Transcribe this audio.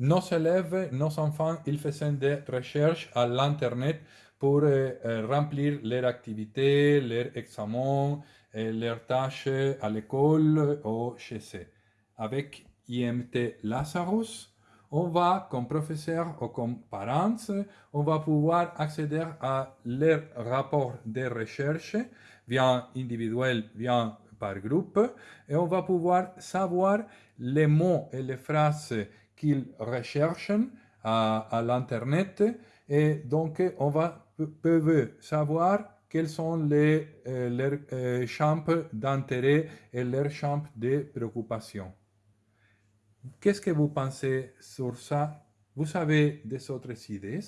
nos élèves, nos enfants, ils faisaient des recherches à l'Internet pour euh, euh, remplir leurs activités, leurs examens, et leurs tâches à l'école ou chez eux. Avec IMT Lazarus, on va, comme professeur ou comme parents, on va pouvoir accéder à leurs rapports de recherche, bien individuel, bien par groupe, et on va pouvoir savoir les mots et les phrases qu'ils recherchent à, l'Internet, et donc on va peuvent savoir quels sont les, euh, leurs euh, champs d'intérêt et leurs champs de préoccupation. Qu'est-ce que vous pensez sur ça? Vous avez des autres idées?